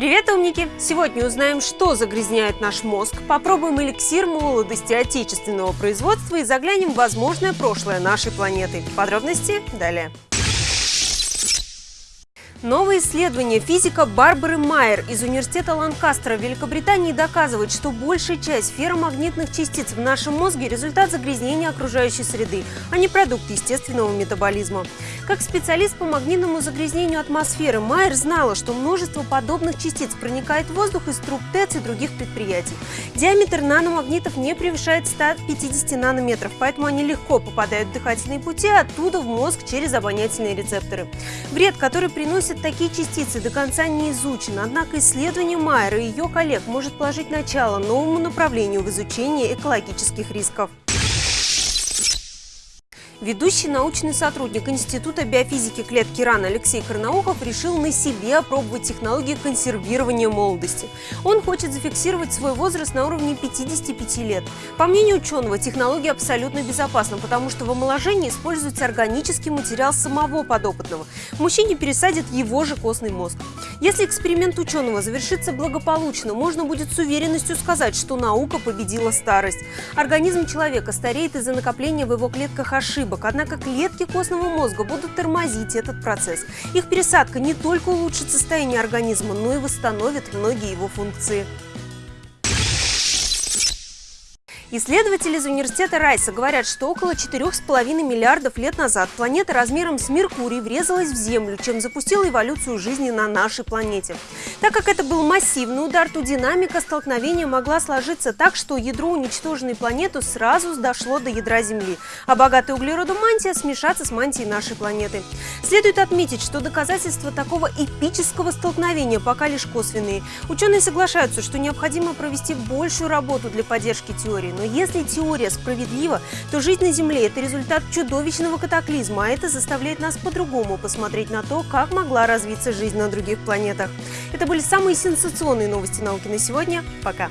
Привет, умники! Сегодня узнаем, что загрязняет наш мозг, попробуем эликсир молодости отечественного производства и заглянем в возможное прошлое нашей планеты. Подробности далее. Новое исследование физика Барбары Майер из Университета Ланкастера в Великобритании доказывает, что большая часть ферромагнитных частиц в нашем мозге – результат загрязнения окружающей среды, а не продукт естественного метаболизма. Как специалист по магнитному загрязнению атмосферы, Майер знала, что множество подобных частиц проникает в воздух из труб ТЭЦ и других предприятий. Диаметр наномагнитов не превышает 150 нанометров, поэтому они легко попадают в дыхательные пути, оттуда в мозг через обонятельные рецепторы. Вред, который приносит носят такие частицы, до конца не изучен, однако исследование Майера и ее коллег может положить начало новому направлению в изучении экологических рисков. Ведущий научный сотрудник Института биофизики клетки РАН Алексей Карнаухов решил на себе опробовать технологии консервирования молодости. Он хочет зафиксировать свой возраст на уровне 55 лет. По мнению ученого, технология абсолютно безопасна, потому что в омоложении используется органический материал самого подопытного. Мужчине пересадят его же костный мозг. Если эксперимент ученого завершится благополучно, можно будет с уверенностью сказать, что наука победила старость. Организм человека стареет из-за накопления в его клетках ошибок ошибок, однако клетки костного мозга будут тормозить этот процесс. Их пересадка не только улучшит состояние организма, но и восстановит многие его функции. Исследователи из университета Райса говорят, что около 4,5 миллиардов лет назад планета размером с Меркурий врезалась в Землю, чем запустила эволюцию жизни на нашей планете. Так как это был массивный удар, то динамика столкновения могла сложиться так, что ядро уничтоженной планеты сразу дошло до ядра Земли, а богатая углеродом мантия смешаться с мантией нашей планеты. Следует отметить, что доказательства такого эпического столкновения пока лишь косвенные. Ученые соглашаются, что необходимо провести большую работу для поддержки теории, но если теория справедлива, то жизнь на Земле – это результат чудовищного катаклизма, а это заставляет нас по-другому посмотреть на то, как могла развиться жизнь на других планетах. Это были самые сенсационные новости науки на сегодня. Пока!